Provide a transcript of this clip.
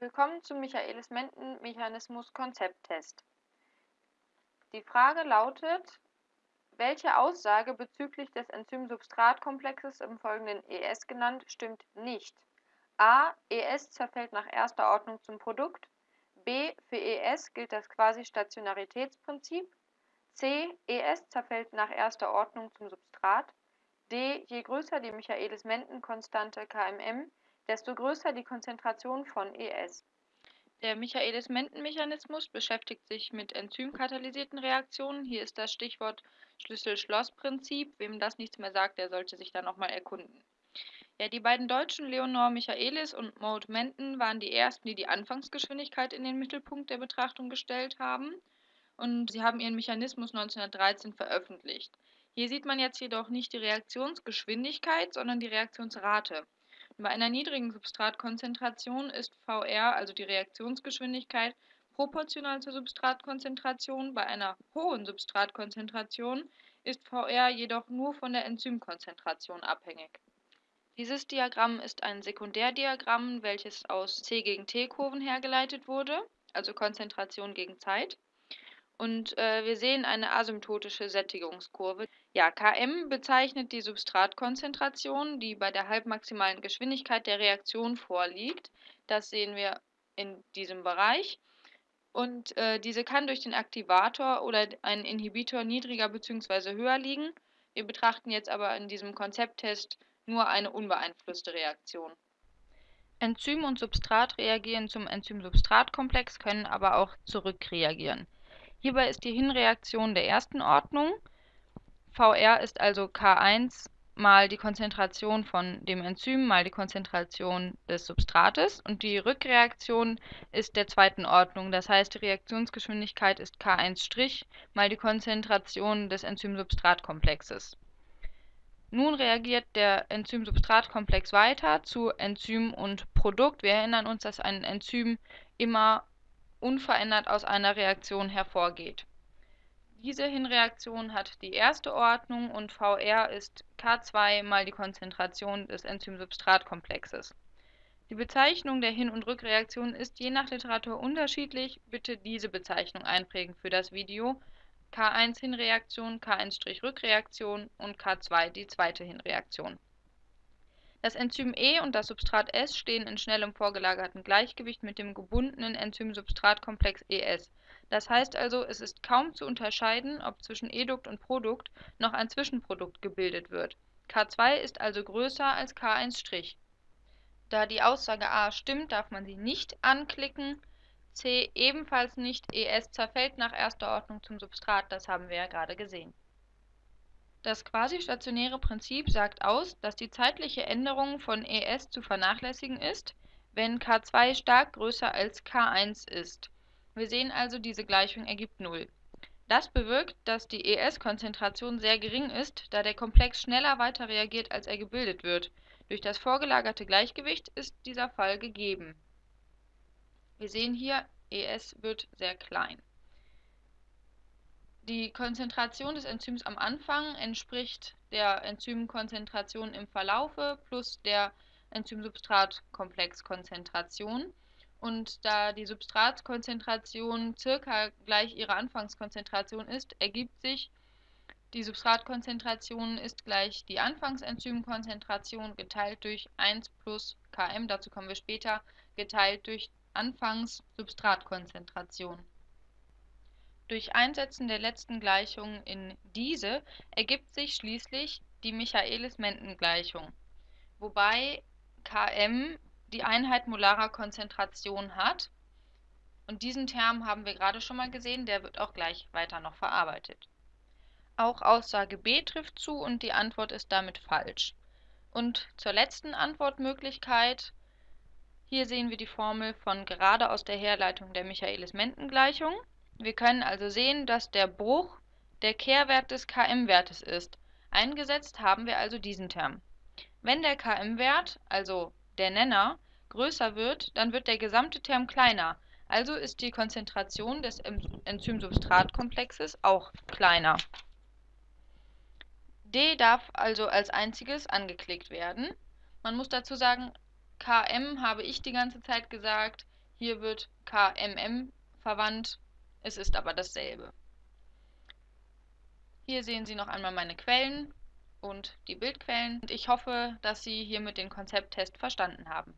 Willkommen zum Michaelis-Menten-Mechanismus-Konzepttest. Die Frage lautet: Welche Aussage bezüglich des Enzym-Substrat-Komplexes im Folgenden ES genannt stimmt nicht? a. ES zerfällt nach erster Ordnung zum Produkt. b. Für ES gilt das Quasi-Stationaritätsprinzip. c. ES zerfällt nach erster Ordnung zum Substrat. d. Je größer die Michaelis-Menten-Konstante Kmm, desto größer die Konzentration von ES. Der Michaelis-Menten-Mechanismus beschäftigt sich mit enzymkatalysierten Reaktionen. Hier ist das Stichwort Schlüssel-Schloss-Prinzip. Wem das nichts mehr sagt, der sollte sich da nochmal erkunden. Ja, die beiden Deutschen Leonor Michaelis und Maud Menten waren die ersten, die die Anfangsgeschwindigkeit in den Mittelpunkt der Betrachtung gestellt haben. Und sie haben ihren Mechanismus 1913 veröffentlicht. Hier sieht man jetzt jedoch nicht die Reaktionsgeschwindigkeit, sondern die Reaktionsrate. Bei einer niedrigen Substratkonzentration ist VR, also die Reaktionsgeschwindigkeit, proportional zur Substratkonzentration, bei einer hohen Substratkonzentration ist VR jedoch nur von der Enzymkonzentration abhängig. Dieses Diagramm ist ein Sekundärdiagramm, welches aus C gegen T-Kurven hergeleitet wurde, also Konzentration gegen Zeit. Und äh, wir sehen eine asymptotische Sättigungskurve. Ja, Km bezeichnet die Substratkonzentration, die bei der halbmaximalen Geschwindigkeit der Reaktion vorliegt. Das sehen wir in diesem Bereich. Und äh, diese kann durch den Aktivator oder einen Inhibitor niedriger bzw. höher liegen. Wir betrachten jetzt aber in diesem Konzepttest nur eine unbeeinflusste Reaktion. Enzym und Substrat reagieren zum Enzym-Substrat-Komplex, können aber auch zurückreagieren. Hierbei ist die Hinreaktion der ersten Ordnung. VR ist also K1 mal die Konzentration von dem Enzym mal die Konzentration des Substrates und die Rückreaktion ist der zweiten Ordnung. Das heißt, die Reaktionsgeschwindigkeit ist K1' mal die Konzentration des Enzym-Substrat-Komplexes. Nun reagiert der Enzym-Substrat-Komplex weiter zu Enzym und Produkt. Wir erinnern uns, dass ein Enzym immer unverändert aus einer Reaktion hervorgeht. Diese Hinreaktion hat die erste Ordnung und VR ist K2 mal die Konzentration des Enzym-Substrat-Komplexes. Die Bezeichnung der Hin- und Rückreaktion ist je nach Literatur unterschiedlich. Bitte diese Bezeichnung einprägen für das Video. K1 Hinreaktion, K1' Rückreaktion und K2 die zweite Hinreaktion. Das Enzym E und das Substrat S stehen in schnellem vorgelagerten Gleichgewicht mit dem gebundenen Enzym-Substrat-Komplex ES. Das heißt also, es ist kaum zu unterscheiden, ob zwischen Edukt und Produkt noch ein Zwischenprodukt gebildet wird. K2 ist also größer als K1'. Da die Aussage A stimmt, darf man sie nicht anklicken. C ebenfalls nicht, ES zerfällt nach erster Ordnung zum Substrat, das haben wir ja gerade gesehen. Das quasi-stationäre Prinzip sagt aus, dass die zeitliche Änderung von ES zu vernachlässigen ist, wenn K2 stark größer als K1 ist. Wir sehen also, diese Gleichung ergibt 0. Das bewirkt, dass die ES-Konzentration sehr gering ist, da der Komplex schneller weiter reagiert, als er gebildet wird. Durch das vorgelagerte Gleichgewicht ist dieser Fall gegeben. Wir sehen hier, ES wird sehr klein. Die Konzentration des Enzyms am Anfang entspricht der Enzymkonzentration im Verlaufe plus der Enzym-Substrat-Komplexkonzentration. Und da die Substratkonzentration circa gleich ihrer Anfangskonzentration ist, ergibt sich, die Substratkonzentration ist gleich die Anfangsenzymkonzentration geteilt durch 1 plus Km, dazu kommen wir später, geteilt durch Anfangssubstratkonzentration. Durch Einsetzen der letzten Gleichung in diese ergibt sich schließlich die Michaelis-Menten-Gleichung, wobei Km die Einheit molarer Konzentration hat. Und diesen Term haben wir gerade schon mal gesehen, der wird auch gleich weiter noch verarbeitet. Auch Aussage B trifft zu und die Antwort ist damit falsch. Und zur letzten Antwortmöglichkeit. Hier sehen wir die Formel von gerade aus der Herleitung der Michaelis-Menten-Gleichung. Wir können also sehen, dass der Bruch der Kehrwert des Km-Wertes ist. Eingesetzt haben wir also diesen Term. Wenn der Km-Wert, also der Nenner, größer wird, dann wird der gesamte Term kleiner, also ist die Konzentration des Enzym-Substrat-Komplexes auch kleiner. D darf also als einziges angeklickt werden. Man muss dazu sagen, Km habe ich die ganze Zeit gesagt, Hier wird KMM verwandt, es ist aber dasselbe. Hier sehen Sie noch einmal meine Quellen und die Bildquellen. Und ich hoffe, dass Sie hiermit den Konzepttest verstanden haben.